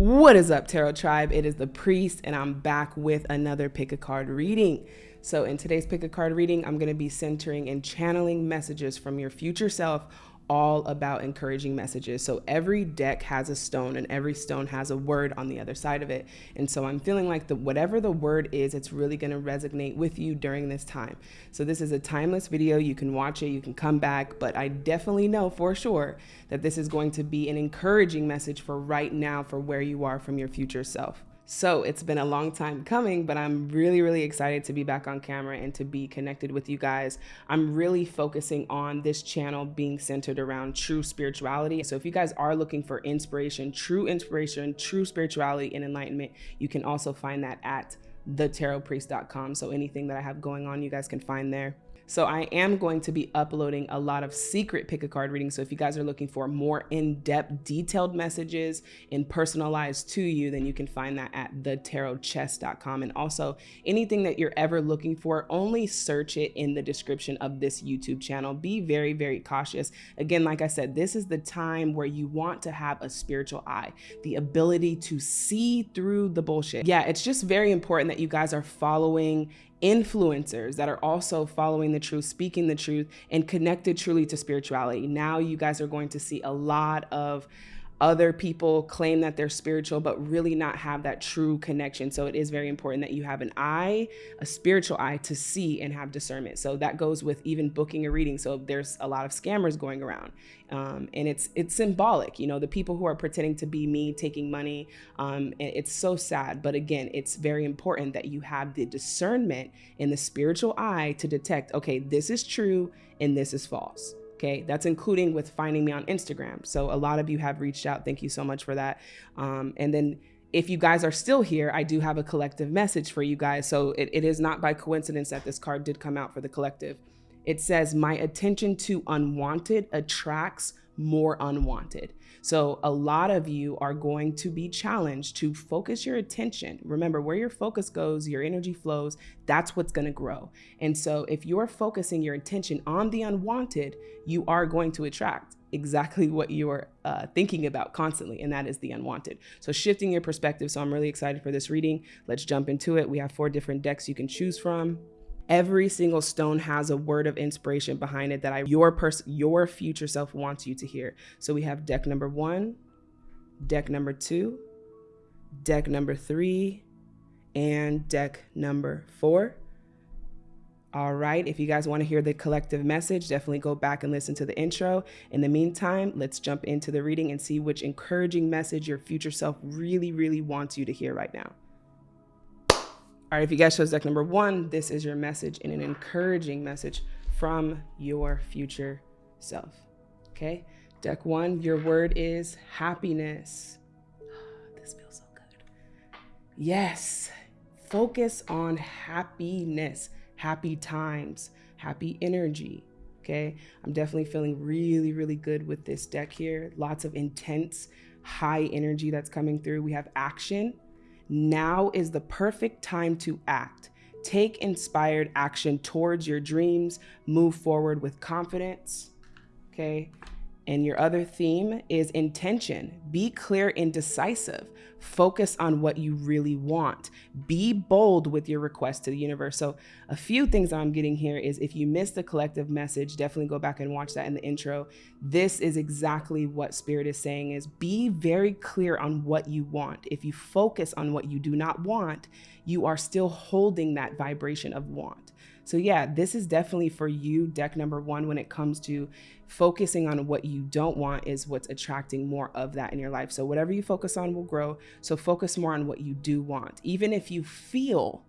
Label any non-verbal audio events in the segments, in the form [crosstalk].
What is up, Tarot Tribe? It is the Priest, and I'm back with another pick a card reading. So, in today's pick a card reading, I'm going to be centering and channeling messages from your future self all about encouraging messages. So every deck has a stone and every stone has a word on the other side of it. And so I'm feeling like the whatever the word is, it's really going to resonate with you during this time. So this is a timeless video. You can watch it, you can come back, but I definitely know for sure that this is going to be an encouraging message for right now for where you are from your future self. So it's been a long time coming, but I'm really, really excited to be back on camera and to be connected with you guys. I'm really focusing on this channel being centered around true spirituality. So if you guys are looking for inspiration, true inspiration, true spirituality and enlightenment, you can also find that at thetarotpriest.com. So anything that I have going on, you guys can find there. So I am going to be uploading a lot of secret pick a card readings. So if you guys are looking for more in-depth detailed messages and personalized to you, then you can find that at thetarotchest.com. And also anything that you're ever looking for, only search it in the description of this YouTube channel. Be very, very cautious. Again, like I said, this is the time where you want to have a spiritual eye, the ability to see through the bullshit. Yeah, it's just very important that you guys are following influencers that are also following the truth, speaking the truth, and connected truly to spirituality. Now you guys are going to see a lot of other people claim that they're spiritual, but really not have that true connection. So it is very important that you have an eye, a spiritual eye to see and have discernment. So that goes with even booking a reading. So there's a lot of scammers going around um, and it's, it's symbolic, you know, the people who are pretending to be me taking money. Um, it's so sad. But again, it's very important that you have the discernment and the spiritual eye to detect, okay, this is true and this is false. Okay, that's including with finding me on Instagram. So a lot of you have reached out. Thank you so much for that. Um, and then if you guys are still here, I do have a collective message for you guys. So it, it is not by coincidence that this card did come out for the collective. It says, My attention to unwanted attracts more unwanted. So a lot of you are going to be challenged to focus your attention. Remember where your focus goes, your energy flows, that's what's going to grow. And so if you're focusing your attention on the unwanted, you are going to attract exactly what you're uh, thinking about constantly, and that is the unwanted. So shifting your perspective. So I'm really excited for this reading. Let's jump into it. We have four different decks you can choose from. Every single stone has a word of inspiration behind it that I, your person, your future self wants you to hear. So we have deck number one, deck number two, deck number three, and deck number four. All right, if you guys want to hear the collective message, definitely go back and listen to the intro. In the meantime, let's jump into the reading and see which encouraging message your future self really, really wants you to hear right now. All right, if you guys chose deck number one, this is your message and an encouraging message from your future self. Okay, deck one, your word is happiness. [sighs] this feels so good. Yes, focus on happiness, happy times, happy energy. Okay, I'm definitely feeling really, really good with this deck here. Lots of intense, high energy that's coming through. We have action now is the perfect time to act. Take inspired action towards your dreams. Move forward with confidence. Okay. And your other theme is intention. Be clear and decisive. Focus on what you really want. Be bold with your request to the universe. So, a few things I'm getting here is if you missed the collective message, definitely go back and watch that in the intro. This is exactly what Spirit is saying is be very clear on what you want. If you focus on what you do not want, you are still holding that vibration of want. So yeah, this is definitely for you, deck number one, when it comes to focusing on what you don't want is what's attracting more of that in your life. So whatever you focus on will grow. So focus more on what you do want. Even if you feel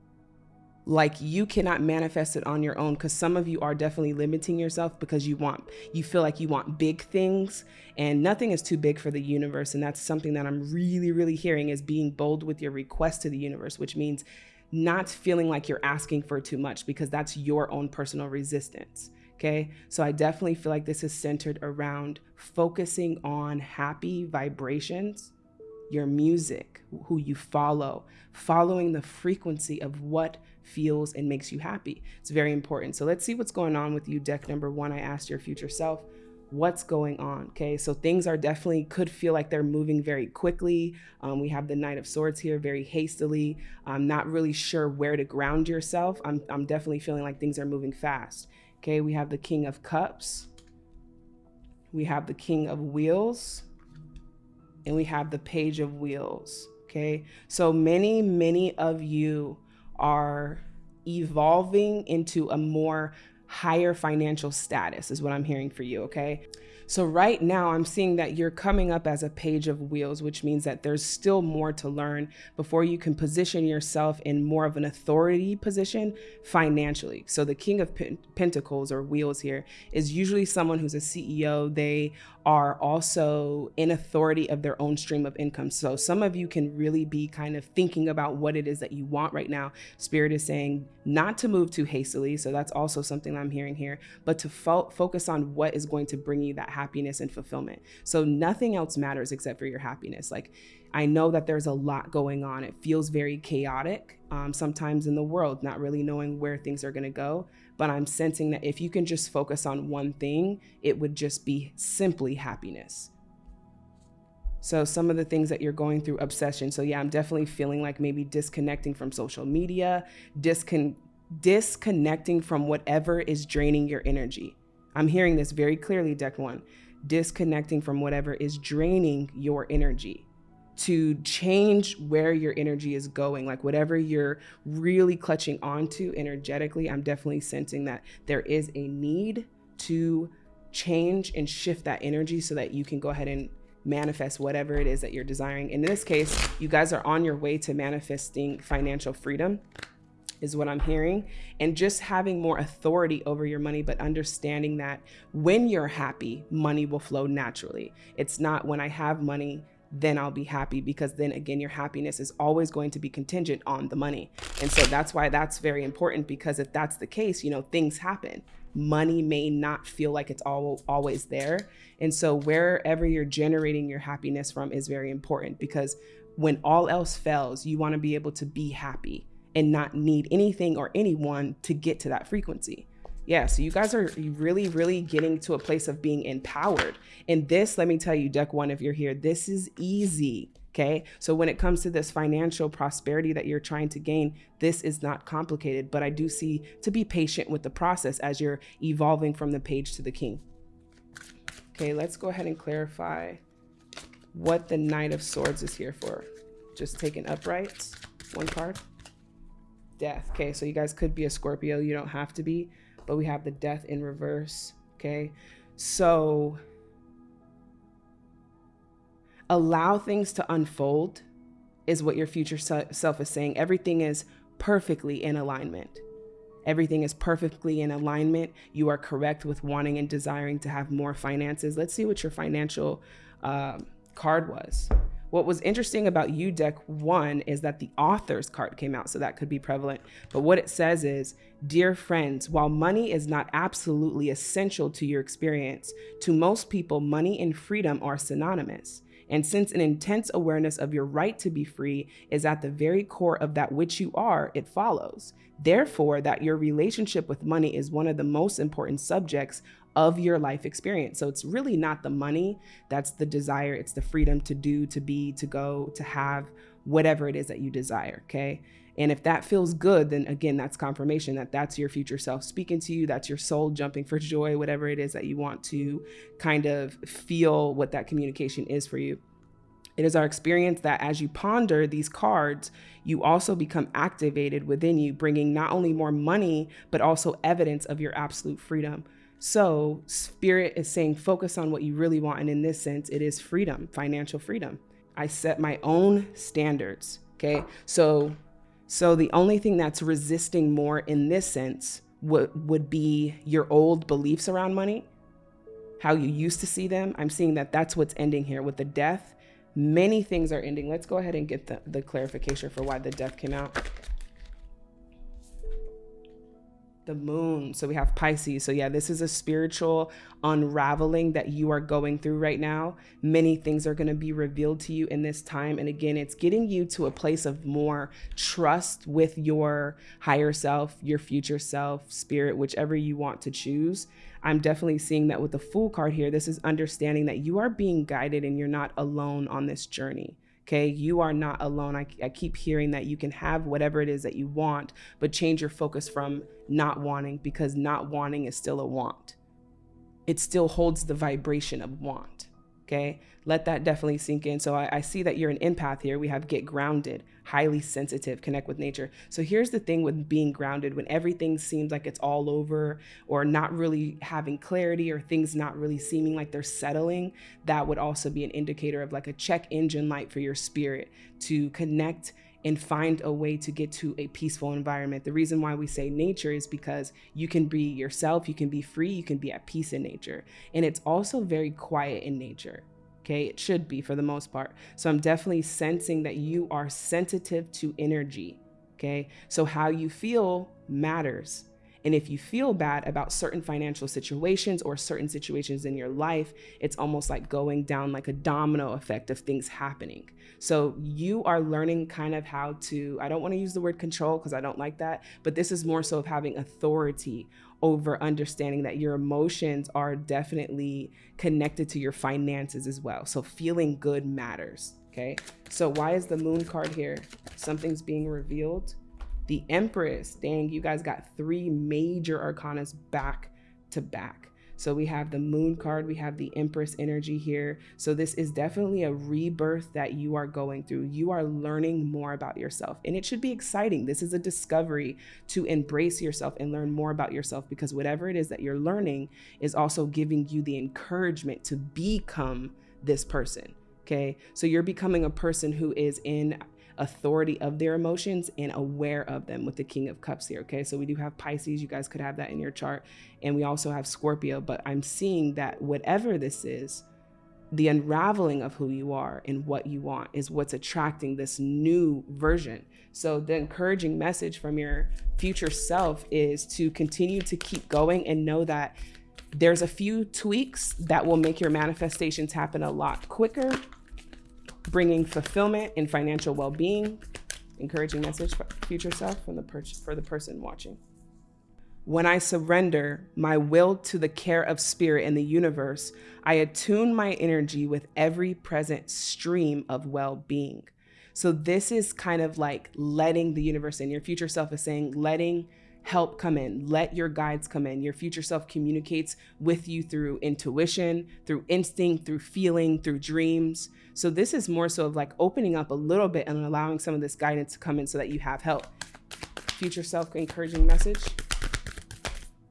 like you cannot manifest it on your own because some of you are definitely limiting yourself because you want you feel like you want big things and nothing is too big for the universe and that's something that i'm really really hearing is being bold with your request to the universe which means not feeling like you're asking for too much because that's your own personal resistance. Okay. So I definitely feel like this is centered around focusing on happy vibrations, your music, who you follow, following the frequency of what feels and makes you happy. It's very important. So let's see what's going on with you. Deck number one, I asked your future self, what's going on. Okay, so things are definitely could feel like they're moving very quickly. Um, we have the Knight of Swords here, very hastily. I'm not really sure where to ground yourself. I'm, I'm definitely feeling like things are moving fast. Okay, we have the King of Cups, we have the King of Wheels, and we have the Page of Wheels. Okay, so many, many of you are evolving into a more higher financial status is what I'm hearing for you, okay? So right now I'm seeing that you're coming up as a page of wheels, which means that there's still more to learn before you can position yourself in more of an authority position financially. So the king of pentacles or wheels here is usually someone who's a CEO. They are also in authority of their own stream of income. So some of you can really be kind of thinking about what it is that you want right now. Spirit is saying not to move too hastily. So that's also something I'm hearing here, but to fo focus on what is going to bring you that happiness and fulfillment. So nothing else matters except for your happiness. Like I know that there's a lot going on. It feels very chaotic um, sometimes in the world, not really knowing where things are going to go. But I'm sensing that if you can just focus on one thing, it would just be simply happiness. So some of the things that you're going through obsession. So yeah, I'm definitely feeling like maybe disconnecting from social media, discon disconnecting from whatever is draining your energy. I'm hearing this very clearly, deck one, disconnecting from whatever is draining your energy to change where your energy is going, like whatever you're really clutching onto energetically. I'm definitely sensing that there is a need to change and shift that energy so that you can go ahead and manifest whatever it is that you're desiring. In this case, you guys are on your way to manifesting financial freedom is what I'm hearing. And just having more authority over your money, but understanding that when you're happy, money will flow naturally. It's not when I have money, then I'll be happy because then again, your happiness is always going to be contingent on the money. And so that's why that's very important because if that's the case, you know, things happen. Money may not feel like it's all, always there. And so wherever you're generating your happiness from is very important because when all else fails, you want to be able to be happy and not need anything or anyone to get to that frequency yeah, so you guys are really, really getting to a place of being empowered. And this, let me tell you, deck one, if you're here, this is easy. Okay. So when it comes to this financial prosperity that you're trying to gain, this is not complicated, but I do see to be patient with the process as you're evolving from the page to the king. Okay, let's go ahead and clarify what the Knight of Swords is here for. Just taking upright, one card. Death. Okay, so you guys could be a Scorpio. You don't have to be but we have the death in reverse. Okay. So allow things to unfold is what your future self is saying. Everything is perfectly in alignment. Everything is perfectly in alignment. You are correct with wanting and desiring to have more finances. Let's see what your financial um, card was. What was interesting about you deck one is that the author's card came out, so that could be prevalent. But what it says is, dear friends, while money is not absolutely essential to your experience, to most people, money and freedom are synonymous. And since an intense awareness of your right to be free is at the very core of that which you are, it follows. Therefore, that your relationship with money is one of the most important subjects of your life experience. So it's really not the money, that's the desire, it's the freedom to do, to be, to go, to have whatever it is that you desire, okay? And if that feels good, then again, that's confirmation that that's your future self speaking to you, that's your soul jumping for joy, whatever it is that you want to kind of feel what that communication is for you. It is our experience that as you ponder these cards, you also become activated within you, bringing not only more money, but also evidence of your absolute freedom. So, spirit is saying focus on what you really want. And in this sense, it is freedom, financial freedom. I set my own standards. Okay. So, so the only thing that's resisting more in this sense would, would be your old beliefs around money, how you used to see them. I'm seeing that that's what's ending here with the death. Many things are ending. Let's go ahead and get the, the clarification for why the death came out. The moon. So we have Pisces. So, yeah, this is a spiritual unraveling that you are going through right now. Many things are going to be revealed to you in this time. And again, it's getting you to a place of more trust with your higher self, your future self, spirit, whichever you want to choose. I'm definitely seeing that with the Fool card here. This is understanding that you are being guided and you're not alone on this journey. Okay, you are not alone. I, I, keep hearing that you can have whatever it is that you want, but change your focus from not wanting because not wanting is still a want. It still holds the vibration of want. Okay. Let that definitely sink in. So I, I, see that you're an empath here. We have get grounded, highly sensitive, connect with nature. So here's the thing with being grounded when everything seems like it's all over or not really having clarity or things not really seeming like they're settling, that would also be an indicator of like a check engine light for your spirit to connect and find a way to get to a peaceful environment. The reason why we say nature is because you can be yourself, you can be free, you can be at peace in nature. And it's also very quiet in nature. Okay, it should be for the most part. So I'm definitely sensing that you are sensitive to energy. Okay, so how you feel matters. And if you feel bad about certain financial situations or certain situations in your life, it's almost like going down like a domino effect of things happening. So you are learning kind of how to, I don't want to use the word control because I don't like that, but this is more so of having authority over understanding that your emotions are definitely connected to your finances as well. So feeling good matters. Okay. So why is the moon card here? Something's being revealed the Empress, dang, you guys got three major arcanas back to back. So we have the moon card, we have the Empress energy here. So this is definitely a rebirth that you are going through. You are learning more about yourself and it should be exciting. This is a discovery to embrace yourself and learn more about yourself because whatever it is that you're learning is also giving you the encouragement to become this person. Okay. So you're becoming a person who is in authority of their emotions and aware of them with the King of Cups here. Okay, so we do have Pisces. You guys could have that in your chart. And we also have Scorpio, but I'm seeing that whatever this is, the unraveling of who you are and what you want is what's attracting this new version. So, the encouraging message from your future self is to continue to keep going and know that there's a few tweaks that will make your manifestations happen a lot quicker bringing fulfillment and financial well-being. Encouraging message for future self from the per- for the person watching. When I surrender my will to the care of spirit and the universe, I attune my energy with every present stream of well-being. So this is kind of like letting the universe in. Your future self is saying, letting help come in. Let your guides come in. Your future self communicates with you through intuition, through instinct, through feeling, through dreams. So this is more so of like opening up a little bit and allowing some of this guidance to come in so that you have help. Future self encouraging message.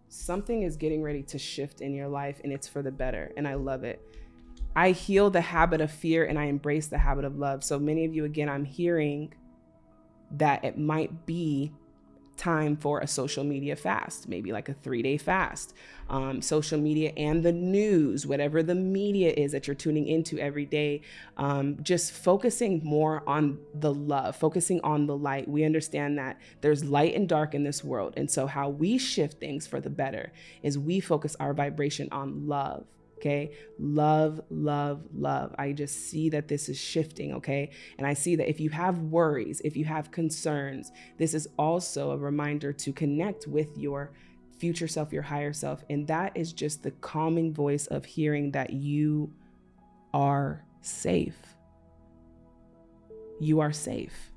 Something is getting ready to shift in your life and it's for the better. And I love it. I heal the habit of fear and I embrace the habit of love. So many of you, again, I'm hearing that it might be time for a social media fast, maybe like a three day fast. Um, social media and the news, whatever the media is that you're tuning into every day, um, just focusing more on the love, focusing on the light. We understand that there's light and dark in this world. And so, how we shift things for the better is we focus our vibration on love. Okay. Love, love, love. I just see that this is shifting. Okay. And I see that if you have worries, if you have concerns, this is also a reminder to connect with your future self, your higher self. And that is just the calming voice of hearing that you are safe. You are safe.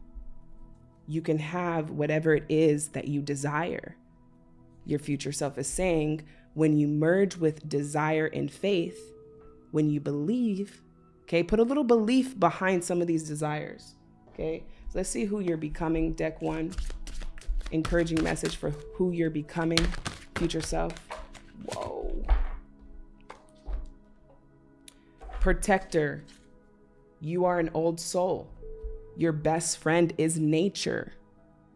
You can have whatever it is that you desire. Your future self is saying, when you merge with desire and faith, when you believe, okay, put a little belief behind some of these desires, okay? So let's see who you're becoming, deck one. Encouraging message for who you're becoming, future self. Whoa. Protector, you are an old soul. Your best friend is nature.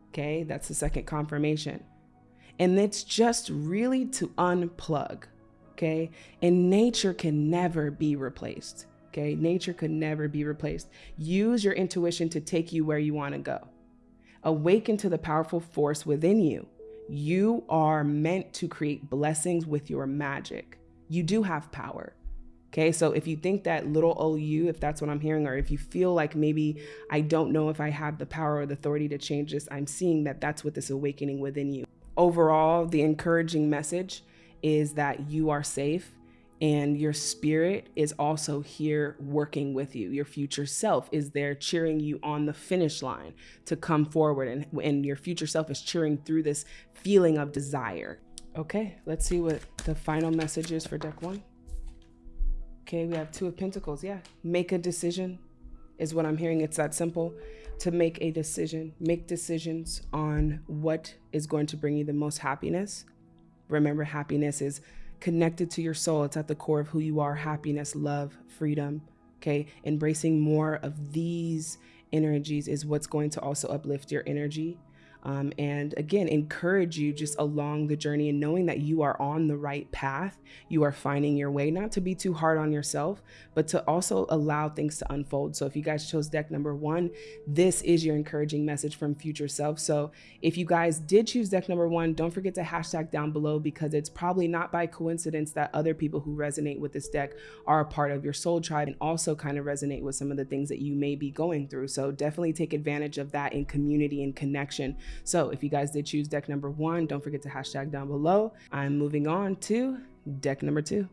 Okay, that's the second confirmation. And it's just really to unplug. Okay. And nature can never be replaced. Okay. Nature could never be replaced. Use your intuition to take you where you want to go. Awaken to the powerful force within you. You are meant to create blessings with your magic. You do have power. Okay, so if you think that little old you, if that's what I'm hearing, or if you feel like maybe I don't know if I have the power or the authority to change this, I'm seeing that that's what this awakening within you. Overall, the encouraging message is that you are safe and your spirit is also here working with you. Your future self is there cheering you on the finish line to come forward, and, and your future self is cheering through this feeling of desire. Okay, let's see what the final message is for deck one. Okay, we have Two of Pentacles. Yeah, make a decision is what I'm hearing. It's that simple to make a decision. Make decisions on what is going to bring you the most happiness. Remember, happiness is connected to your soul. It's at the core of who you are happiness, love, freedom. Okay. Embracing more of these energies is what's going to also uplift your energy um, and again, encourage you just along the journey and knowing that you are on the right path. You are finding your way, not to be too hard on yourself, but to also allow things to unfold. So if you guys chose deck number one, this is your encouraging message from future self. So if you guys did choose deck number one, don't forget to hashtag down below because it's probably not by coincidence that other people who resonate with this deck are a part of your soul tribe and also kind of resonate with some of the things that you may be going through. So definitely take advantage of that in community and connection so if you guys did choose deck number one, don't forget to hashtag down below. I'm moving on to deck number two.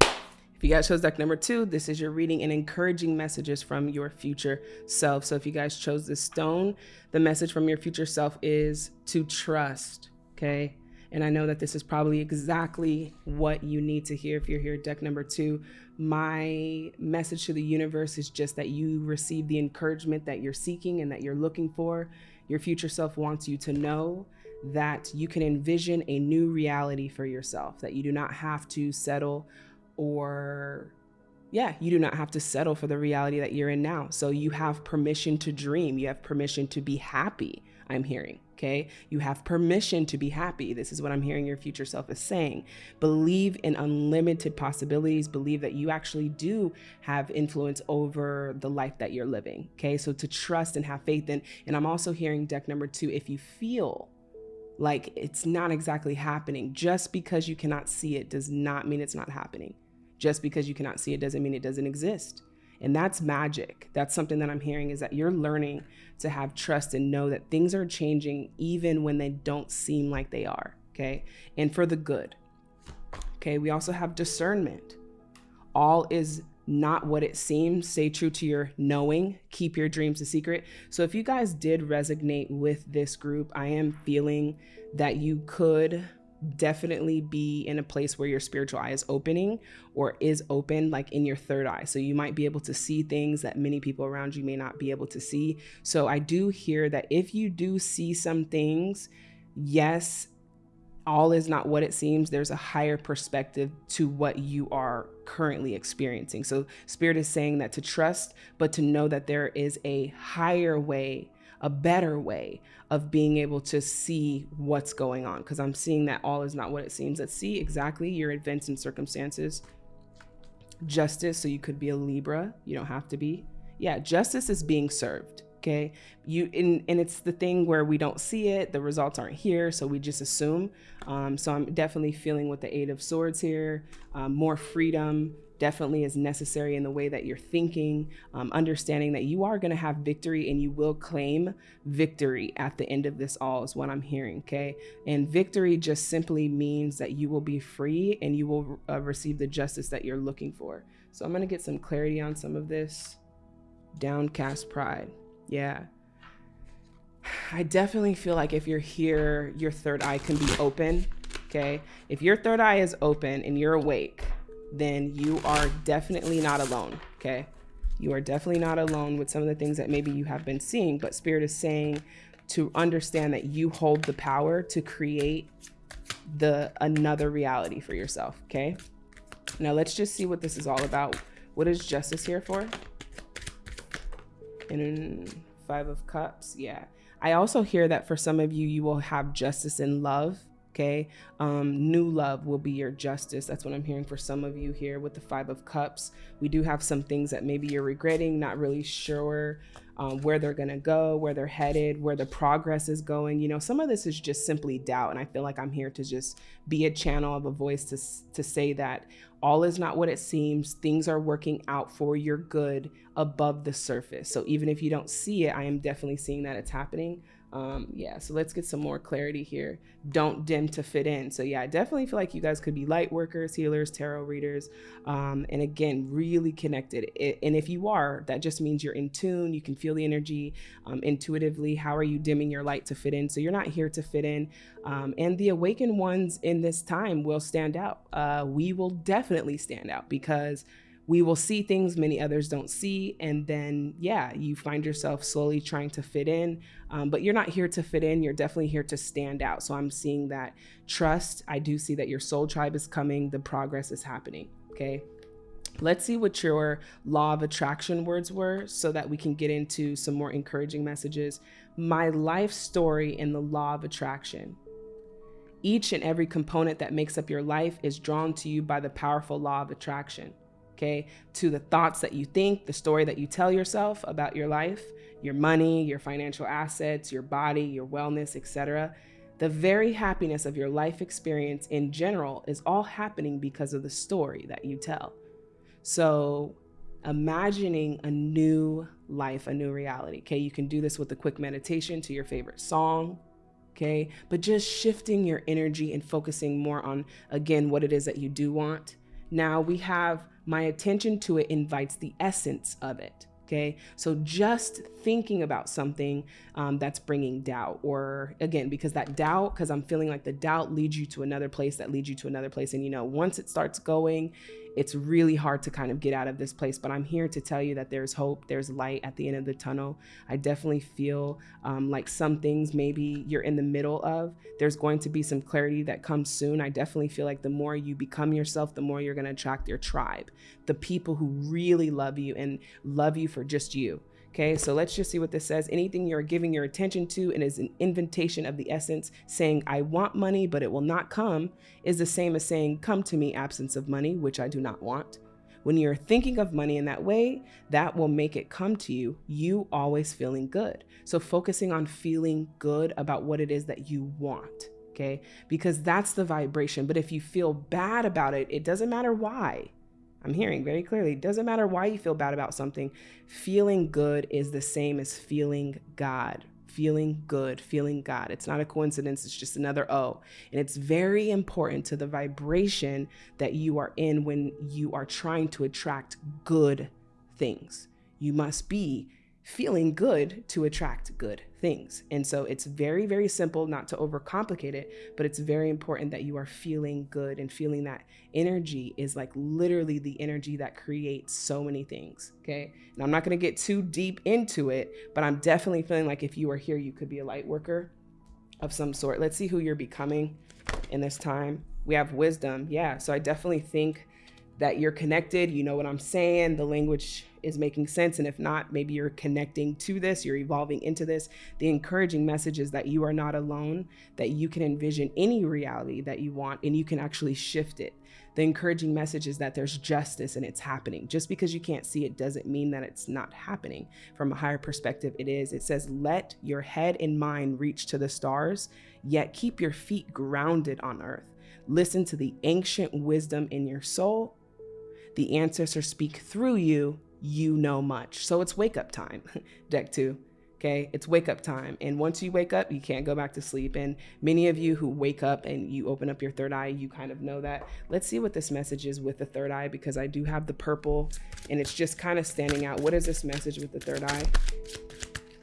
If you guys chose deck number two, this is your reading and encouraging messages from your future self. So if you guys chose this stone, the message from your future self is to trust, okay? And I know that this is probably exactly what you need to hear if you're here deck number two. My message to the universe is just that you receive the encouragement that you're seeking and that you're looking for. Your future self wants you to know that you can envision a new reality for yourself, that you do not have to settle or yeah, you do not have to settle for the reality that you're in now. So you have permission to dream. You have permission to be happy, I'm hearing okay? You have permission to be happy. This is what I'm hearing your future self is saying. Believe in unlimited possibilities. Believe that you actually do have influence over the life that you're living, okay? So to trust and have faith in. And I'm also hearing deck number two, if you feel like it's not exactly happening, just because you cannot see it does not mean it's not happening. Just because you cannot see it doesn't mean it doesn't exist. And that's magic. That's something that I'm hearing is that you're learning to have trust and know that things are changing even when they don't seem like they are. Okay. And for the good. Okay. We also have discernment. All is not what it seems. Stay true to your knowing. Keep your dreams a secret. So, if you guys did resonate with this group, I am feeling that you could definitely be in a place where your spiritual eye is opening or is open like in your third eye. So you might be able to see things that many people around you may not be able to see. So i do hear that if you do see some things yes all is not what it seems. There's a higher perspective to what you are currently experiencing. So spirit is saying that to trust but to know that there is a higher way a better way of being able to see what's going on because I'm seeing that all is not what it seems. Let's see exactly your events and circumstances. Justice, so you could be a Libra, you don't have to be. Yeah, justice is being served. Okay, you and, and it's the thing where we don't see it, the results aren't here, so we just assume. Um, so I'm definitely feeling with the Eight of Swords here, um, more freedom, definitely is necessary in the way that you're thinking, um, understanding that you are going to have victory and you will claim victory at the end of this all, is what I'm hearing. Okay. And victory just simply means that you will be free and you will uh, receive the justice that you're looking for. So I'm going to get some clarity on some of this. Downcast pride. Yeah. [sighs] I definitely feel like if you're here, your third eye can be open. Okay. If your third eye is open and you're awake, then you are definitely not alone. Okay. You are definitely not alone with some of the things that maybe you have been seeing, but Spirit is saying to understand that you hold the power to create the another reality for yourself. Okay. Now let's just see what this is all about. What is justice here for? And five of cups. Yeah. I also hear that for some of you, you will have justice in love Okay. Um, new love will be your justice. That's what I'm hearing for some of you here with the Five of Cups. We do have some things that maybe you're regretting, not really sure um, where they're going to go, where they're headed, where the progress is going. You know, some of this is just simply doubt. And I feel like I'm here to just be a channel of a voice to, to say that all is not what it seems. Things are working out for your good above the surface. So even if you don't see it, I am definitely seeing that it's happening. Um, yeah, so let's get some more clarity here. Don't dim to fit in. So yeah, I definitely feel like you guys could be light workers, healers, tarot readers, um, and again, really connected. It, and if you are, that just means you're in tune. You can feel the energy um, intuitively. How are you dimming your light to fit in? So you're not here to fit in. Um, and the awakened ones in this time will stand out. Uh, we will definitely stand out because we will see things many others don't see. And then, yeah, you find yourself slowly trying to fit in. Um, but you're not here to fit in. You're definitely here to stand out. So I'm seeing that trust. I do see that your soul tribe is coming, the progress is happening. Okay. Let's see what your law of attraction words were so that we can get into some more encouraging messages. My life story in the law of attraction. Each and every component that makes up your life is drawn to you by the powerful law of attraction okay, to the thoughts that you think, the story that you tell yourself about your life, your money, your financial assets, your body, your wellness, etc. The very happiness of your life experience in general is all happening because of the story that you tell. So, imagining a new life, a new reality. Okay, you can do this with a quick meditation to your favorite song. Okay, but just shifting your energy and focusing more on, again, what it is that you do want. Now we have my attention to it invites the essence of it. Okay, so just thinking about something um, that's bringing doubt, or again, because that doubt, because I'm feeling like the doubt leads you to another place that leads you to another place. And you know, once it starts going, it's really hard to kind of get out of this place. But I'm here to tell you that there's hope, there's light at the end of the tunnel. I definitely feel um, like some things maybe you're in the middle of. There's going to be some clarity that comes soon. I definitely feel like the more you become yourself, the more you're going to attract your tribe, the people who really love you and love you for just you. Okay, so let's just see what this says. Anything you're giving your attention to and is an invitation of the essence, saying, I want money, but it will not come, is the same as saying, Come to me, absence of money, which I do not want. When you're thinking of money in that way, that will make it come to you, you always feeling good. So focusing on feeling good about what it is that you want, okay? Because that's the vibration. But if you feel bad about it, it doesn't matter why. I'm hearing very clearly. Doesn't matter why you feel bad about something. Feeling good is the same as feeling God. Feeling good, feeling God. It's not a coincidence, it's just another O. And it's very important to the vibration that you are in when you are trying to attract good things. You must be feeling good to attract good things. And so it's very, very simple, not to overcomplicate it, but it's very important that you are feeling good and feeling that energy is like literally the energy that creates so many things. Okay. And I'm not going to get too deep into it, but I'm definitely feeling like if you are here, you could be a light worker of some sort. Let's see who you're becoming in this time. We have wisdom. Yeah. So I definitely think that you're connected. You know what I'm saying? The language is making sense. And if not, maybe you're connecting to this, you're evolving into this. The encouraging message is that you are not alone, that you can envision any reality that you want and you can actually shift it. The encouraging message is that there's justice and it's happening. Just because you can't see it doesn't mean that it's not happening. From a higher perspective, it is. It says, let your head and mind reach to the stars, yet keep your feet grounded on earth. Listen to the ancient wisdom in your soul the ancestors speak through you, you know much. So it's wake up time, [laughs] deck two. Okay, it's wake up time. And once you wake up, you can't go back to sleep. And many of you who wake up and you open up your third eye, you kind of know that. Let's see what this message is with the third eye because I do have the purple and it's just kind of standing out. What is this message with the third eye?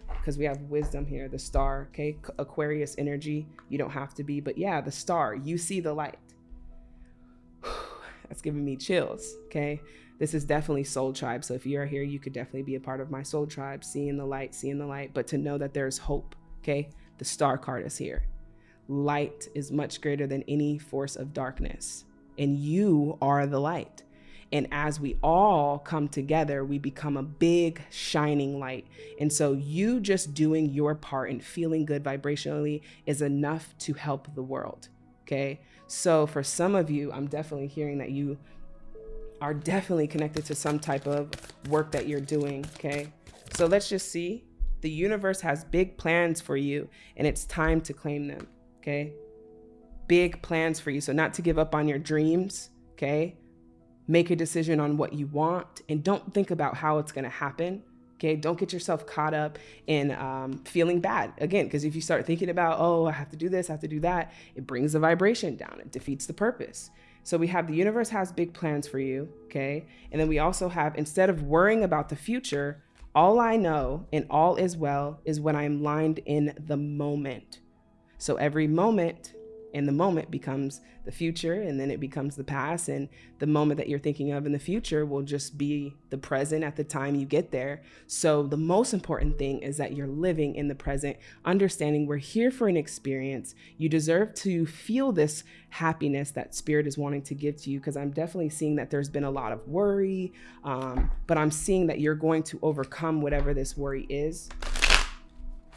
Because we have wisdom here, the star, okay? Aquarius energy. You don't have to be, but yeah, the star, you see the light. [sighs] That's giving me chills. Okay. This is definitely soul tribe. So if you're here, you could definitely be a part of my soul tribe, seeing the light, seeing the light, but to know that there's hope. Okay. The star card is here. Light is much greater than any force of darkness, and you are the light. And as we all come together, we become a big shining light. And so, you just doing your part and feeling good vibrationally is enough to help the world. Okay. So for some of you, I'm definitely hearing that you are definitely connected to some type of work that you're doing. Okay. So let's just see. The universe has big plans for you and it's time to claim them. Okay. Big plans for you. So, not to give up on your dreams. Okay. Make a decision on what you want and don't think about how it's to happen. Okay, don't get yourself caught up in um, feeling bad again, because if you start thinking about, oh, I have to do this, I have to do that, it brings the vibration down, it defeats the purpose. So we have the universe has big plans for you, okay? And then we also have, instead of worrying about the future, all I know and all is well is when I'm lined in the moment. So every moment in the moment becomes the future and then it becomes the past and the moment that you're thinking of in the future will just be the present at the time you get there. So the most important thing is that you're living in the present understanding we're here for an experience. You deserve to feel this happiness that spirit is wanting to give to you because i'm definitely seeing that there's been a lot of worry um, but i'm seeing that you're going to overcome whatever this worry is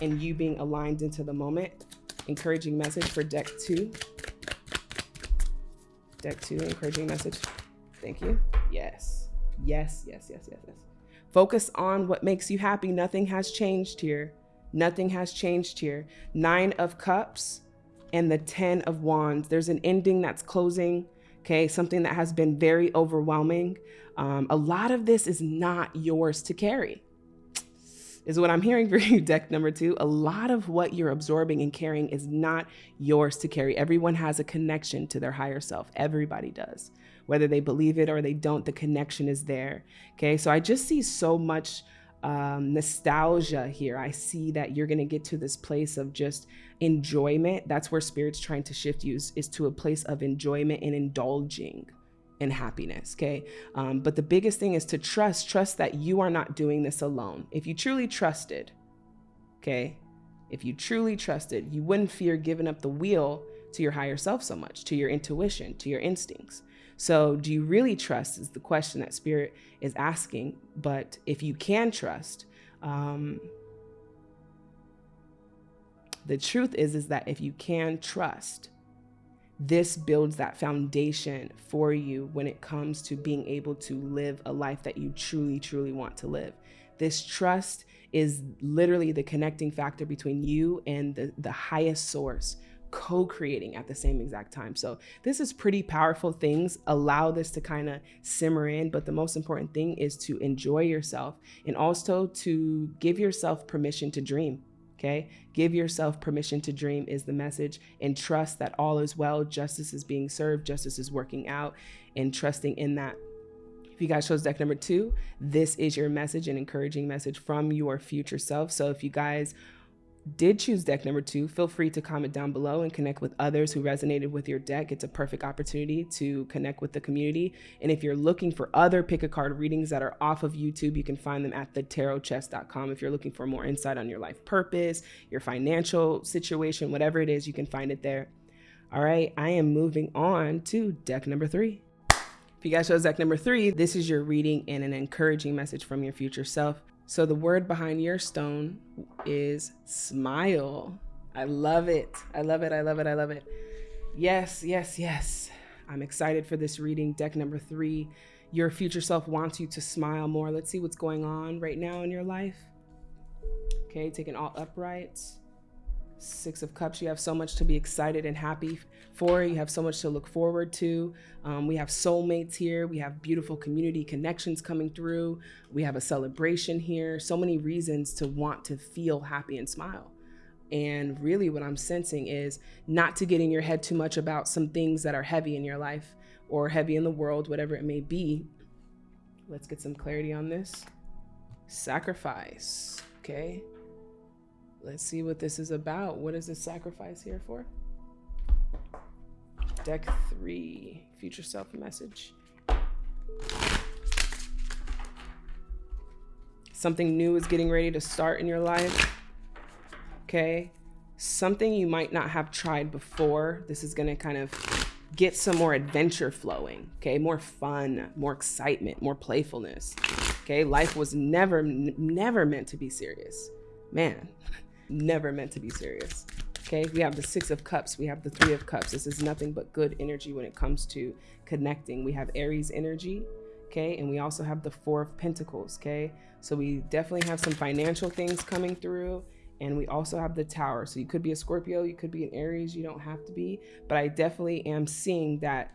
and you being aligned into the moment encouraging message for deck two. Deck two, encouraging message. Thank you. Yes. Yes, yes, yes, yes, yes. Focus on what makes you happy. Nothing has changed here. Nothing has changed here. Nine of Cups and the Ten of Wands. There's an ending that's closing, okay? Something that has been very overwhelming. Um, a lot of this is not yours to carry is what I'm hearing [laughs] for you, deck number two. A lot of what you're absorbing and carrying is not yours to carry. Everyone has a connection to their higher self. Everybody does. Whether they believe it or they don't, the connection is there. Okay, so I just see so much um, nostalgia here. I see that you're going to get to this place of just enjoyment. That's where spirit's trying to shift you is, is to a place of enjoyment and indulging and happiness. Okay. Um, but the biggest thing is to trust, trust that you are not doing this alone. If you truly trusted, okay, if you truly trusted, you wouldn't fear giving up the wheel to your higher self so much, to your intuition, to your instincts. So, do you really trust? Is the question that spirit is asking. But if you can trust, um, the truth is is that if you can trust, this builds that foundation for you when it comes to being able to live a life that you truly, truly want to live. This trust is literally the connecting factor between you and the, the highest source co-creating at the same exact time. So this is pretty powerful things. Allow this to kind of simmer in, but the most important thing is to enjoy yourself and also to give yourself permission to dream. Okay. Give yourself permission to dream is the message and trust that all is well. Justice is being served. Justice is working out and trusting in that. If you guys chose deck number two, this is your message, an encouraging message from your future self. So if you guys did choose deck number two, feel free to comment down below and connect with others who resonated with your deck. It's a perfect opportunity to connect with the community. And if you're looking for other pick a card readings that are off of YouTube, you can find them at thetarotchest.com. If you're looking for more insight on your life purpose, your financial situation, whatever it is, you can find it there. All right, I am moving on to deck number three. If you guys chose deck number three, this is your reading and an encouraging message from your future self. So the word behind your stone is smile. I love it. I love it. I love it. I love it. Yes, yes, yes. I'm excited for this reading. Deck number three. Your future self wants you to smile more. Let's see what's going on right now in your life. Okay, taking all uprights. Six of Cups, you have so much to be excited and happy for. You have so much to look forward to. Um, we have soulmates here. We have beautiful community connections coming through. We have a celebration here. So many reasons to want to feel happy and smile. And really, what I'm sensing is not to get in your head too much about some things that are heavy in your life or heavy in the world, whatever it may be. Let's get some clarity on this. Sacrifice. Okay. Let's see what this is about. What is this sacrifice here for? Deck three, future self message. Something new is getting ready to start in your life. Okay. Something you might not have tried before. This is going to kind of get some more adventure flowing. Okay. More fun, more excitement, more playfulness. Okay. Life was never, never meant to be serious. Man, [laughs] never meant to be serious. Okay, we have the Six of Cups, we have the Three of Cups. This is nothing but good energy when it comes to connecting. We have Aries energy, Okay. And we also have the Four of Pentacles. Okay. So we definitely have some financial things coming through. And we also have the Tower. So you could be a Scorpio, you could be an Aries, you don't have to be. But I definitely am seeing that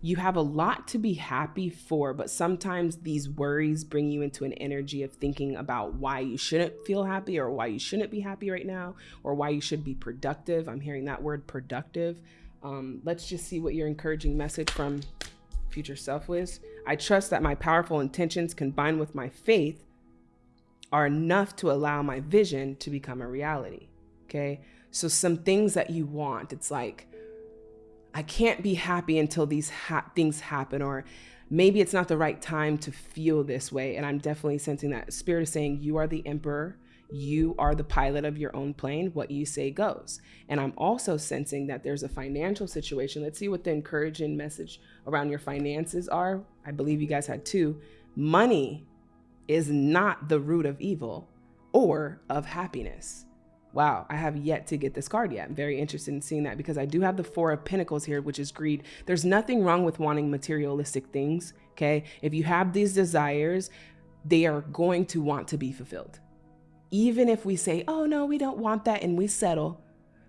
you have a lot to be happy for, but sometimes these worries bring you into an energy of thinking about why you shouldn't feel happy or why you shouldn't be happy right now or why you should be productive. I'm hearing that word productive. Um, let's just see what your encouraging message from future self was. I trust that my powerful intentions combined with my faith are enough to allow my vision to become a reality. Okay. So, some things that you want, it's like, I can't be happy until these ha- things happen, or maybe it's not the right time to feel this way. And I'm definitely sensing that spirit is saying, You are the emperor. You are the pilot of your own plane. What you say goes. And I'm also sensing that there's a financial situation. Let's see what the encouraging message around your finances are. I believe you guys had two. Money is not the root of evil or of happiness wow, I have yet to get this card yet. I'm very interested in seeing that because I do have the Four of Pentacles here, which is greed. There's nothing wrong with wanting materialistic things, okay? If you have these desires, they are going to want to be fulfilled. Even if we say, oh no, we don't want that, and we settle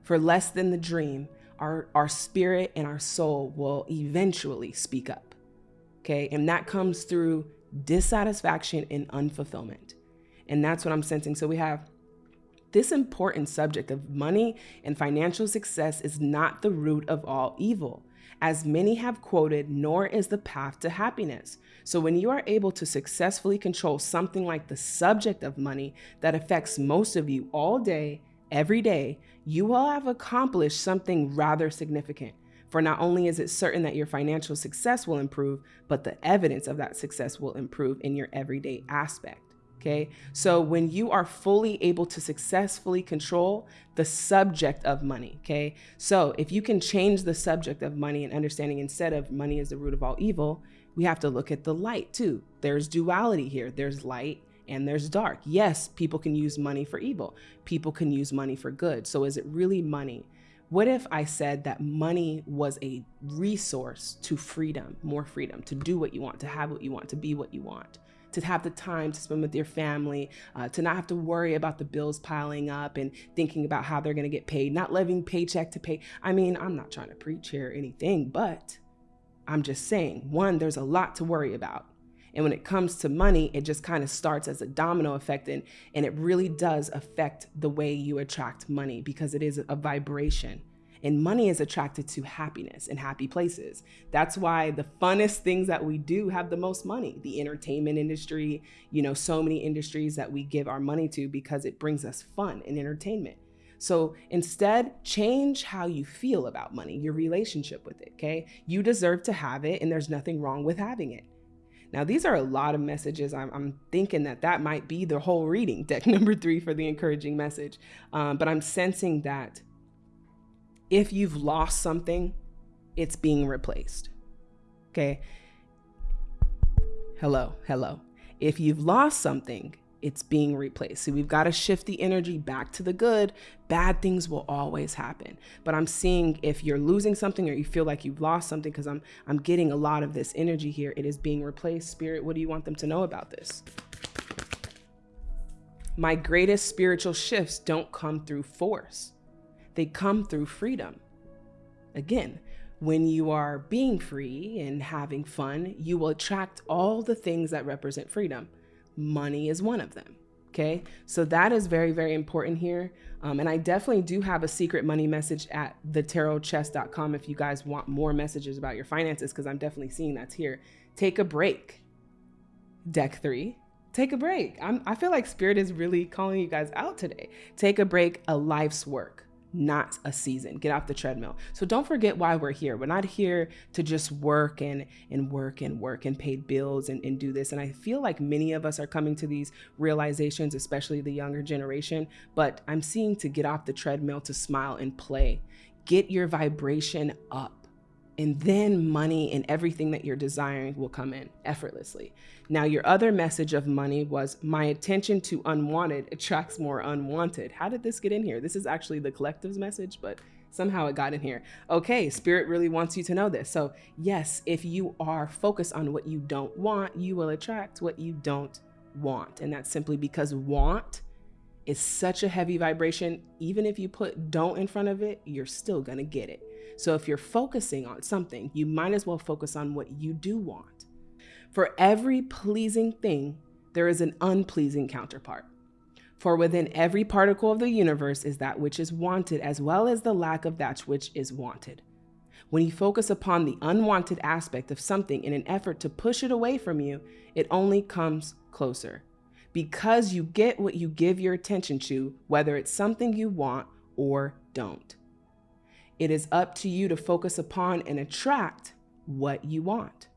for less than the dream, our, our spirit and our soul will eventually speak up, okay? And that comes through dissatisfaction and unfulfillment. And that's what I'm sensing. So we have this important subject of money and financial success is not the root of all evil. As many have quoted, nor is the path to happiness. So, when you are able to successfully control something like the subject of money that affects most of you all day, every day, you will have accomplished something rather significant. For not only is it certain that your financial success will improve, but the evidence of that success will improve in your everyday aspect. Okay. So when you are fully able to successfully control the subject of money, okay. So if you can change the subject of money and understanding instead of money is the root of all evil, we have to look at the light too. There's duality here. There's light and there's dark. Yes, people can use money for evil. People can use money for good. So is it really money? What if I said that money was a resource to freedom, more freedom, to do what you want, to have what you want, to be what you want? To have the time to spend with your family, uh, to not have to worry about the bills piling up and thinking about how they're going to get paid, not living paycheck to pay. I mean, I'm not trying to preach here or anything, but I'm just saying, one, there's a lot to worry about. And when it comes to money, it just kind of starts as a domino effect and, and it really does affect the way you attract money because it is a vibration. And money is attracted to happiness and happy places. That's why the funnest things that we do have the most money. The entertainment industry, you know, so many industries that we give our money to because it brings us fun and entertainment. So instead, change how you feel about money, your relationship with it, okay? You deserve to have it, and there's nothing wrong with having it. Now, these are a lot of messages. I'm, I'm, thinking that that might be the whole reading, deck [laughs] number three for the encouraging message. Um, but I'm sensing that if you've lost something, it's being replaced. Okay. Hello, hello. If you've lost something, it's being replaced. So we've got to shift the energy back to the good. Bad things will always happen. But I'm seeing if you're losing something or you feel like you've lost something, because I'm I'm getting a lot of this energy here. It is being replaced. Spirit, what do you want them to know about this? My greatest spiritual shifts don't come through force they come through freedom. Again, when you are being free and having fun, you will attract all the things that represent freedom. Money is one of them. Okay, so that is very, very important here. Um, and I definitely do have a secret money message at thetarotchest.com if you guys want more messages about your finances, because I'm definitely seeing that's here. Take a break. Deck three, take a break. I'm, I feel like Spirit is really calling you guys out today. Take a break, a life's work not a season. Get off the treadmill. So don't forget why we're here. We're not here to just work and and work and work and pay bills and, and do this. And I feel like many of us are coming to these realizations, especially the younger generation. But I'm seeing to get off the treadmill to smile and play. Get your vibration up and then money and everything that you're desiring will come in effortlessly. Now, your other message of money was my attention to unwanted attracts more unwanted. How did this get in here? This is actually the collective's message, but Somehow it got in here. Okay, Spirit really wants you to know this. So, yes, if you are focused on what you don't want, you will attract what you don't want. And that's simply because want is such a heavy vibration. Even if you put don't in front of it, you're still going to get it. So, if you're focusing on something, you might as well focus on what you do want. For every pleasing thing, there is an unpleasing counterpart. For within every particle of the universe is that which is wanted, as well as the lack of that which is wanted. When you focus upon the unwanted aspect of something in an effort to push it away from you, it only comes closer. Because you get what you give your attention to, whether it's something you want or don't. It is up to you to focus upon and attract what you want.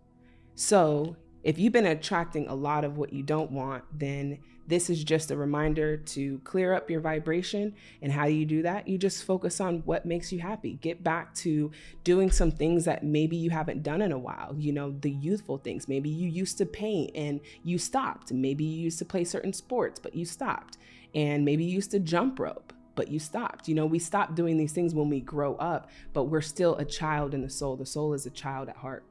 So, if you've been attracting a lot of what you don't want, then this is just a reminder to clear up your vibration. And how do you do that? You just focus on what makes you happy. Get back to doing some things that maybe you haven't done in a while. You know, the youthful things. Maybe you used to paint and you stopped. Maybe you used to play certain sports, but you stopped. And maybe you used to jump rope but you stopped. You know, we stop doing these things when we grow up, but we're still a child in the soul. The soul is a child at heart.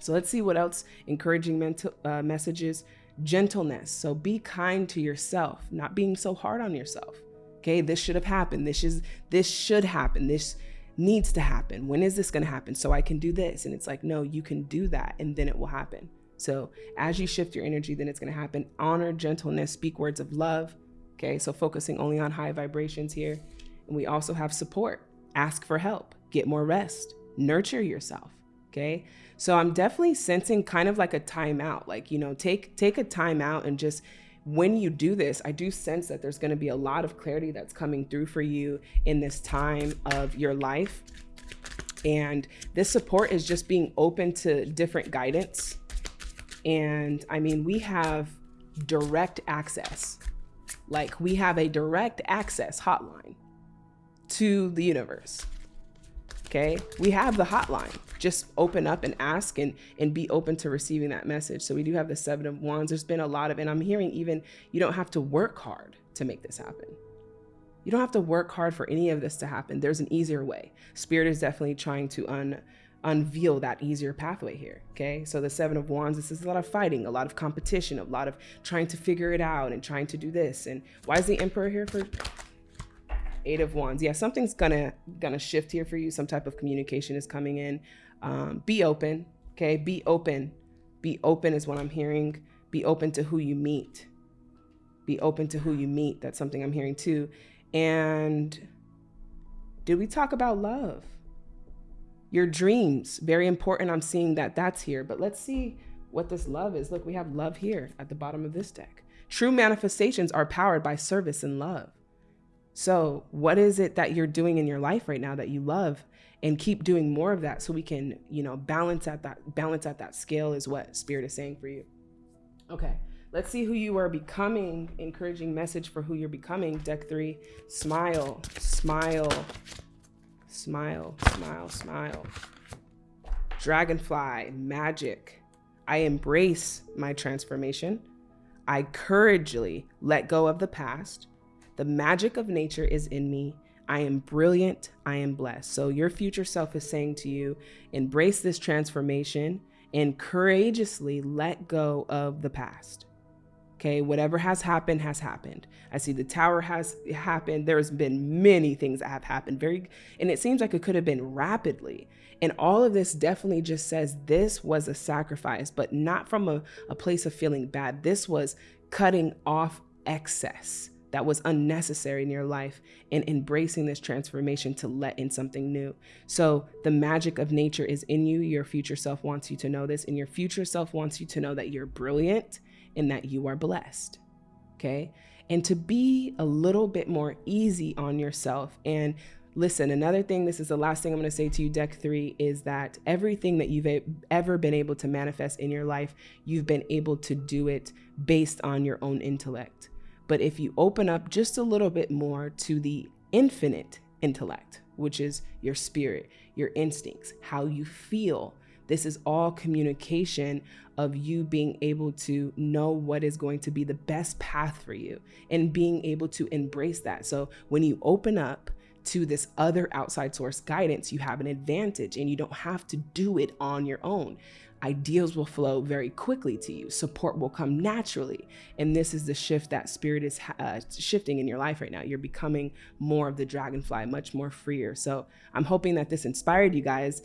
So let's see what else encouraging mental uh, messages gentleness. So be kind to yourself, not being so hard on yourself. Okay, this should have happened. This is this should happen. This needs to happen. When is this going to happen? So I can do this. And it's like, no, you can do that and then it will happen. So as you shift your energy, then it's going to happen. Honor, gentleness, speak words of love. Okay, so focusing only on high vibrations here. And we also have support. Ask for help, get more rest, nurture yourself. Okay. So I'm definitely sensing kind of like a timeout, like, you know, take, take a timeout and just, when you do this, I do sense that there's going to be a lot of clarity that's coming through for you in this time of your life. And this support is just being open to different guidance. And I mean, we have direct access. Like we have a direct access hotline to the universe. Okay. We have the hotline just open up and ask and and be open to receiving that message. So we do have the seven of wands. There's been a lot of, and I'm hearing even you don't have to work hard to make this happen. You don't have to work hard for any of this to happen. There's an easier way. Spirit is definitely trying to un unveil that easier pathway here. Okay. So the seven of wands, this is a lot of fighting, a lot of competition, a lot of trying to figure it out and trying to do this. And why is the emperor here for eight of wands? Yeah, something's gonna gonna shift here for you. Some type of communication is coming in. Um, be open, okay? Be open. Be open is what I'm hearing. Be open to who you meet. Be open to who you meet. That's something I'm hearing too. And did we talk about love? Your dreams, very important. I'm seeing that that's here, but let's see what this love is. Look, we have love here at the bottom of this deck. True manifestations are powered by service and love. So, what is it that you're doing in your life right now that you love and keep doing more of that so we can, you know, balance at that balance at that scale is what spirit is saying for you. Okay. Let's see who you are becoming. Encouraging message for who you're becoming. Deck 3. Smile, smile. Smile, smile, smile. Dragonfly, magic. I embrace my transformation. I courageously let go of the past. The magic of nature is in me I am brilliant. I am blessed. So your future self is saying to you, embrace this transformation and courageously let go of the past. Okay, whatever has happened has happened. I see the tower has happened. There's been many things that have happened very, and it seems like it could have been rapidly. And all of this definitely just says this was a sacrifice, but not from a, a place of feeling bad. This was cutting off excess that was unnecessary in your life and embracing this transformation to let in something new. So the magic of nature is in you. Your future self wants you to know this, and your future self wants you to know that you're brilliant and that you are blessed. Okay. And to be a little bit more easy on yourself. And listen, another thing, this is the last thing I'm going to say to you, deck three, is that everything that you've ever been able to manifest in your life, you've been able to do it based on your own intellect. But if you open up just a little bit more to the infinite intellect, which is your spirit, your instincts, how you feel, this is all communication of you being able to know what is going to be the best path for you and being able to embrace that. So when you open up to this other outside source guidance, you have an advantage and you don't have to do it on your own. Ideals will flow very quickly to you. Support will come naturally. And this is the shift that spirit is uh, shifting in your life right now. You're becoming more of the dragonfly, much more freer. So I'm hoping that this inspired you guys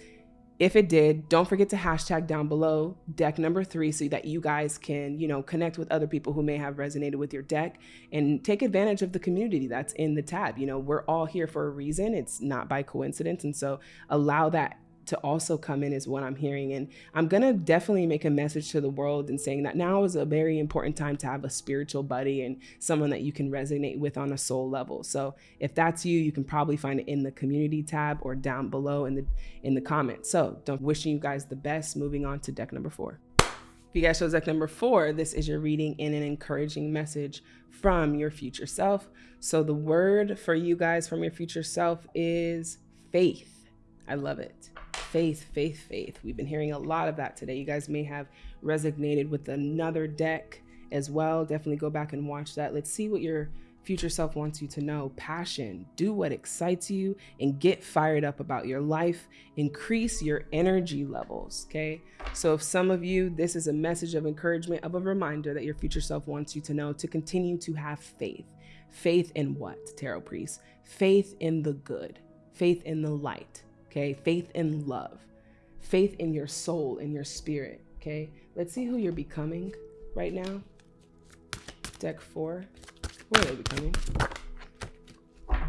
if it did, don't forget to hashtag down below deck number three so that you guys can, you know, connect with other people who may have resonated with your deck and take advantage of the community that's in the tab. You know, we're all here for a reason. It's not by coincidence. And so allow that to also come in is what I'm hearing. And I'm going to definitely make a message to the world and saying that now is a very important time to have a spiritual buddy and someone that you can resonate with on a soul level. So if that's you, you can probably find it in the community tab or down below in the in the comments. So don't wishing you guys the best. Moving on to deck number four. If you guys chose deck number four, this is your reading in an encouraging message from your future self. So the word for you guys from your future self is faith. I love it faith, faith, faith. We've been hearing a lot of that today. You guys may have resonated with another deck as well. Definitely go back and watch that. Let's see what your future self wants you to know. Passion, do what excites you and get fired up about your life. Increase your energy levels, okay? So if some of you, this is a message of encouragement, of a reminder that your future self wants you to know to continue to have faith. Faith in what, Tarot Priest? Faith in the good, faith in the light, okay? Faith in love, faith in your soul, in your spirit, okay? Let's see who you're becoming right now. Deck four, who are they becoming?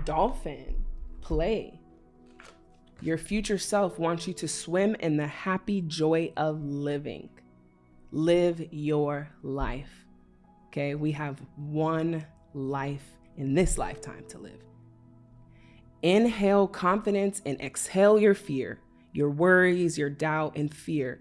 Dolphin, play. Your future self wants you to swim in the happy joy of living. Live your life. Okay, we have one life in this lifetime to live. Inhale confidence and exhale your fear. Your worries, your doubt, and fear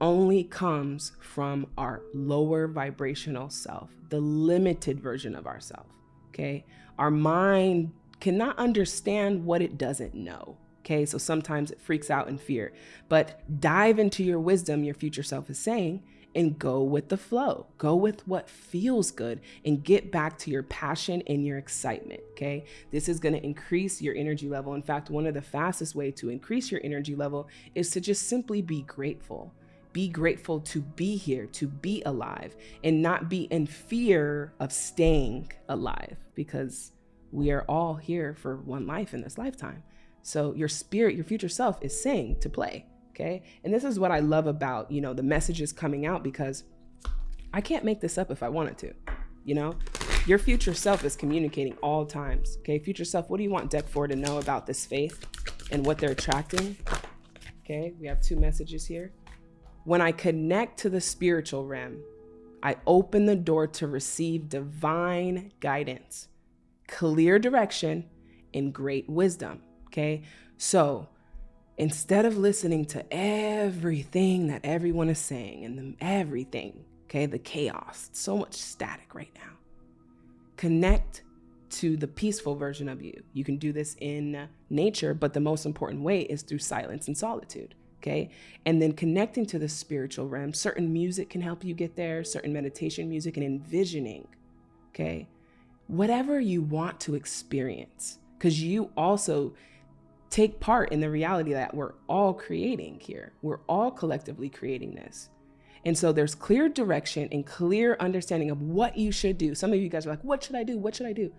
only comes from our lower vibrational self, the limited version of ourself. Okay. Our mind cannot understand what it doesn't know. Okay. So sometimes it freaks out in fear, but dive into your wisdom, your future self is saying, and go with the flow. Go with what feels good and get back to your passion and your excitement. Okay. This is going to increase your energy level. In fact, one of the fastest way to increase your energy level is to just simply be grateful. Be grateful to be here, to be alive, and not be in fear of staying alive because we are all here for one life in this lifetime. So your spirit, your future self is saying to play okay? And this is what I love about, you know, the messages coming out because I can't make this up if I wanted to, you know? Your future self is communicating all times, okay? Future self, what do you want deck four to know about this faith and what they're attracting? Okay, we have two messages here. When I connect to the spiritual realm, I open the door to receive divine guidance, clear direction, and great wisdom. Okay, so instead of listening to everything that everyone is saying and the, everything, okay, the chaos, so much static right now, connect to the peaceful version of you. You can do this in nature, but the most important way is through silence and solitude. Okay. And then connecting to the spiritual realm, certain music can help you get there, certain meditation music and envisioning. Okay. Whatever you want to experience, because you also take part in the reality that we're all creating here. We're all collectively creating this. And so there's clear direction and clear understanding of what you should do. Some of you guys are like, what should I do? What should I do?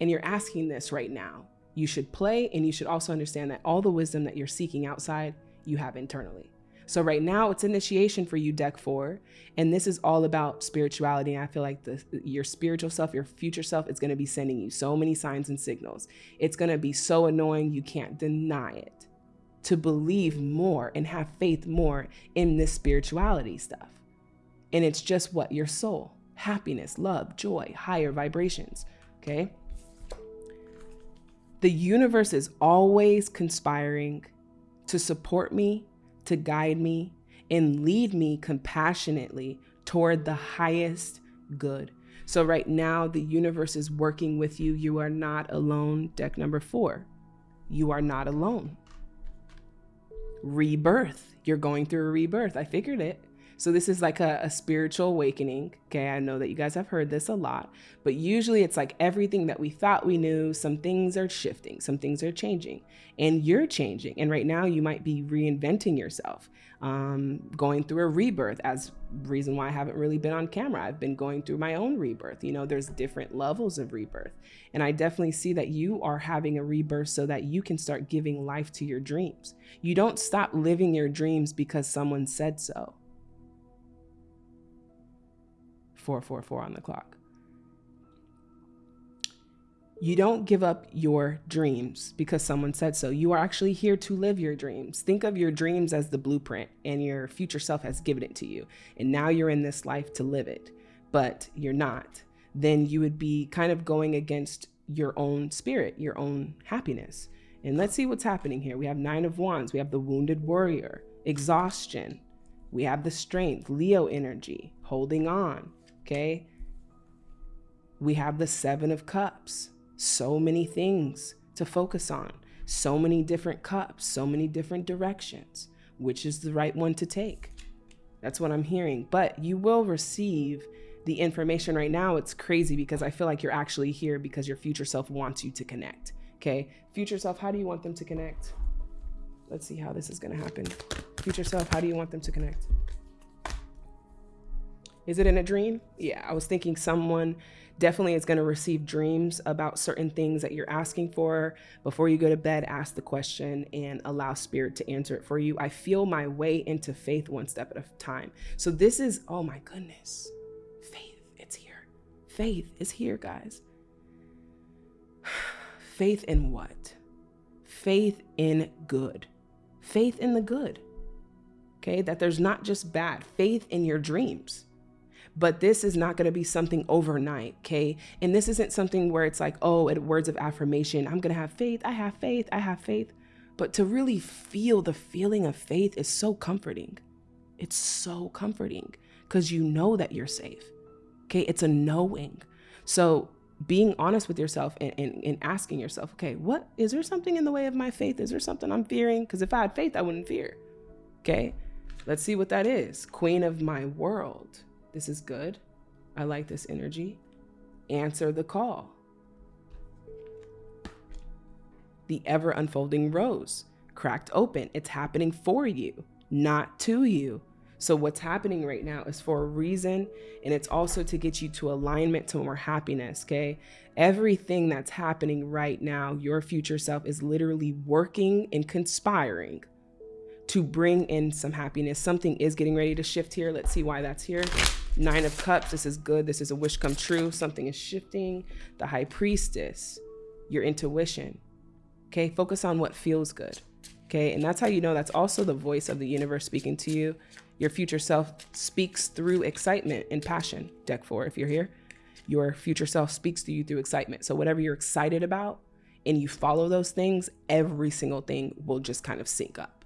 And you're asking this right now. You should play and you should also understand that all the wisdom that you're seeking outside, you have internally. So right now it's initiation for you, deck four. And this is all about spirituality. And I feel like the, your spiritual self, your future self is going to be sending you so many signs and signals. It's going to be so annoying. You can't deny it to believe more and have faith more in this spirituality stuff. And it's just what your soul, happiness, love, joy, higher vibrations. Okay. The universe is always conspiring to support me to guide me and lead me compassionately toward the highest good. So, right now, the universe is working with you. You are not alone. Deck number four, you are not alone. Rebirth. You're going through a rebirth. I figured it. So this is like a, a, spiritual awakening. Okay, I know that you guys have heard this a lot, but usually it's like everything that we thought we knew, some things are shifting, some things are changing, and you're changing. And right now you might be reinventing yourself, um, going through a rebirth. As reason why I haven't really been on camera, I've been going through my own rebirth. You know, there's different levels of rebirth, and I definitely see that you are having a rebirth so that you can start giving life to your dreams. You don't stop living your dreams because someone said so 444 on the clock. You don't give up your dreams because someone said so. You are actually here to live your dreams. Think of your dreams as the blueprint, and your future self has given it to you. And now you're in this life to live it, but you're not. Then you would be kind of going against your own spirit, your own happiness. And let's see what's happening here. We have Nine of Wands, we have the Wounded Warrior, exhaustion, we have the Strength, Leo energy, holding on, Okay. We have the Seven of Cups. So many things to focus on. So many different cups, so many different directions. Which is the right one to take? That's what I'm hearing. But you will receive the information right now. It's crazy because I feel like you're actually here because your future self wants you to connect. Okay. Future self, how do you want them to connect? Let's see how this is going to happen. Future self, how do you want them to connect? Is it in a dream? Yeah, I was thinking someone definitely is going to receive dreams about certain things that you're asking for. Before you go to bed, ask the question and allow spirit to answer it for you. I feel my way into faith one step at a time. So this is, oh my goodness, faith, it's here. Faith is here, guys. [sighs] Faith in what? Faith in good. Faith in the good. Okay, that there's not just bad, faith in your dreams but this is not going to be something overnight, okay? And this isn't something where it's like, oh, at words of affirmation, I'm going to have faith, I have faith, I have faith. But to really feel the feeling of faith is so comforting. It's so comforting because you know that you're safe, okay? It's a knowing. So being honest with yourself and, and, and, asking yourself, okay, what is there something in the way of my faith? Is there something I'm fearing? Because if I had faith, I wouldn't fear. Okay, let's see what that is. Queen of my world. This is good. I like this energy. Answer the call. The ever unfolding rose cracked open. It's happening for you, not to you. So what's happening right now is for a reason, and it's also to get you to alignment to more happiness, okay? Everything that's happening right now, your future self is literally working and conspiring to bring in some happiness. Something is getting ready to shift here. Let's see why that's here. Nine of Cups, this is good. This is a wish come true. Something is shifting. The High Priestess, your intuition. Okay, focus on what feels good. Okay, and that's how you know that's also the voice of the universe speaking to you. Your future self speaks through excitement and passion. Deck four, if you're here, your future self speaks to you through excitement. So, whatever you're excited about and you follow those things, every single thing will just kind of sync up.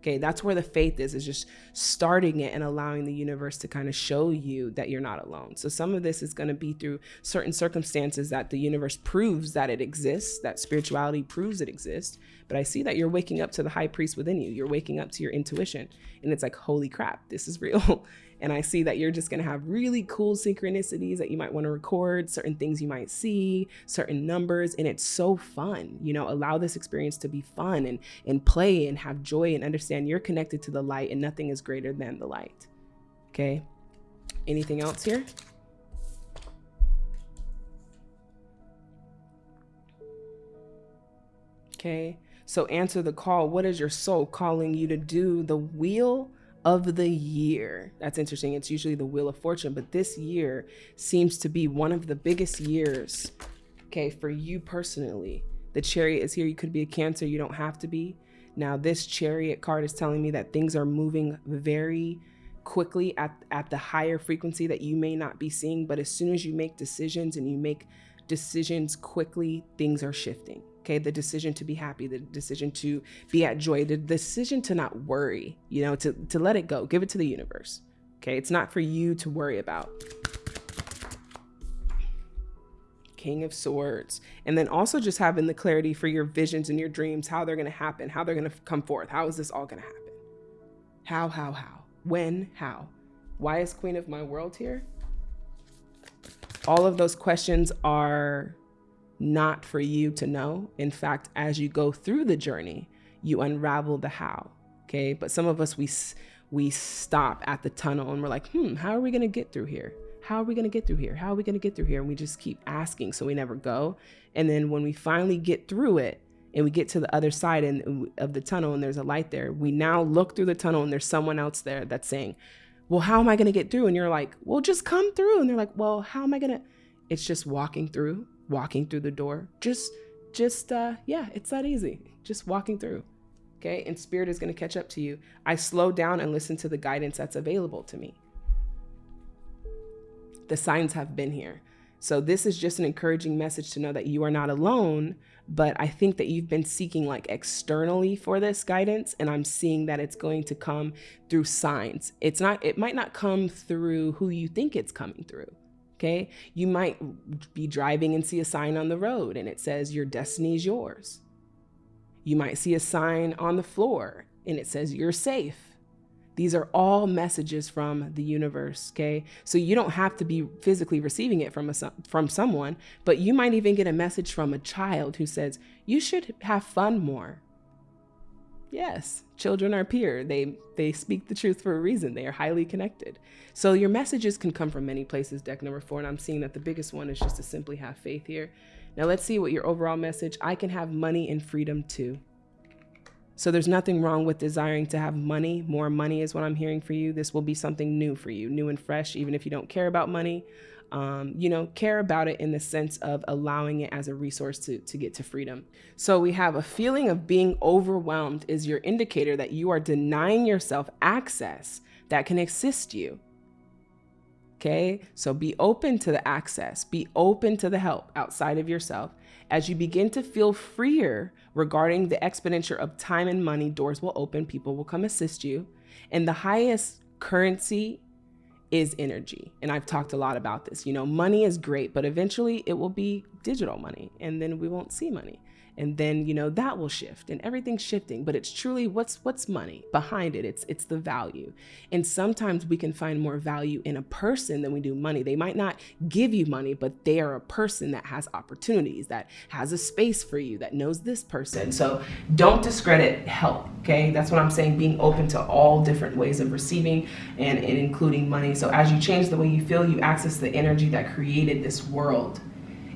Okay, that's where the faith is, is just starting it and allowing the universe to kind of show you that you're not alone. So some of this is going to be through certain circumstances that the universe proves that it exists, that spirituality proves it exists. But I see that you're waking up to the high priest within you. You're waking up to your intuition. And it's like, holy crap, this is real. [laughs] And I see that you're just going to have really cool synchronicities that you might want to record, certain things you might see, certain numbers. And it's so fun. You know, allow this experience to be fun and, and play and have joy and understand you're connected to the light and nothing is greater than the light. Okay. Anything else here? Okay. So answer the call. What is your soul calling you to do? The wheel of the year. That's interesting. It's usually the Wheel of Fortune, but this year seems to be one of the biggest years, okay, for you personally. The chariot is here. You could be a Cancer. You don't have to be. Now, this chariot card is telling me that things are moving very quickly at, at the higher frequency that you may not be seeing. But as soon as you make decisions and you make decisions quickly, things are shifting. Okay, the decision to be happy, the decision to be at joy, the decision to not worry, you know, to, to let it go, give it to the universe. Okay, it's not for you to worry about. King of Swords. And then also just having the clarity for your visions and your dreams, how they're going to happen, how they're going to come forth. How is this all going to happen? How, how, how? When, how? Why is Queen of My World here? All of those questions are not for you to know. In fact, as you go through the journey, you unravel the how. Okay. But some of us, we, we stop at the tunnel and we're like, hmm, how are we going to get through here? How are we going to get through here? How are we going to get through here? And we just keep asking. So we never go. And then when we finally get through it, and we get to the other side and, of the tunnel and there's a light there, we now look through the tunnel and there's someone else there that's saying, well, how am I going to get through? And you're like, well, just come through. And they're like, well, how am I going to? It's just walking through, walking through the door. Just, just, uh, yeah, it's that easy. Just walking through. Okay. And spirit is going to catch up to you. I slow down and listen to the guidance that's available to me. The signs have been here. So this is just an encouraging message to know that you are not alone, but I think that you've been seeking like externally for this guidance and I'm seeing that it's going to come through signs. It's not it might not come through who you think it's coming through. Okay? You might be driving and see a sign on the road and it says your destiny is yours. You might see a sign on the floor and it says you're safe these are all messages from the universe, okay? So you don't have to be physically receiving it from a, from someone, but you might even get a message from a child who says, "You should have fun more." Yes, children are pure. They they speak the truth for a reason. They are highly connected. So your messages can come from many places, deck number 4, and I'm seeing that the biggest one is just to simply have faith here. Now let's see what your overall message, I can have money and freedom too. So there's nothing wrong with desiring to have money. More money is what I'm hearing for you. This will be something new for you, new and fresh, even if you don't care about money. Um, you know, care about it in the sense of allowing it as a resource to, to get to freedom. So we have a feeling of being overwhelmed is your indicator that you are denying yourself access that can assist you. Okay, so be open to the access, be open to the help outside of yourself. As you begin to feel freer regarding the expenditure of time and money, doors will open, people will come assist you. And the highest currency is energy. And I've talked a lot about this. You know, money is great, but eventually it will be digital money and then we won't see money and then you know that will shift and everything's shifting but it's truly what's what's money behind it. It's it's the value. And sometimes we can find more value in a person than we do money. They might not give you money but they are a person that has opportunities that has a space for you that knows this person. So don't discredit help okay? That's what i'm saying being open to all different ways of receiving and, and including money. So as you change the way you feel you access the energy that created this world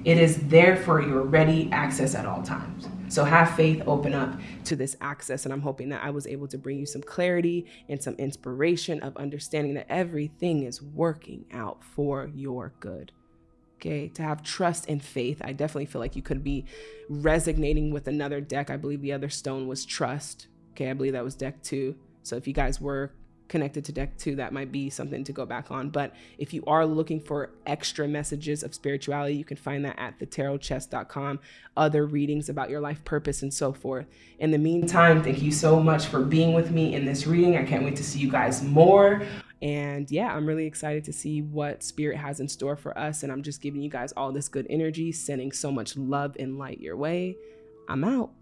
it is there for your ready access at all times. So have faith, open up to this access. And I'm hoping that I was able to bring you some clarity and some inspiration of understanding that everything is working out for your good. Okay, to have trust and faith. I definitely feel like you could be resonating with another deck. I believe the other stone was trust. Okay, I believe that was deck two. So if you guys were connected to deck two, that might be something to go back on. But if you are looking for extra messages of spirituality, you can find that at thetarotchest.com, other readings about your life purpose and so forth. In the meantime, thank you so much for being with me in this reading. I can't wait to see you guys more. And yeah, I'm really excited to see what spirit has in store for us. And I'm just giving you guys all this good energy, sending so much love and light your way. I'm out.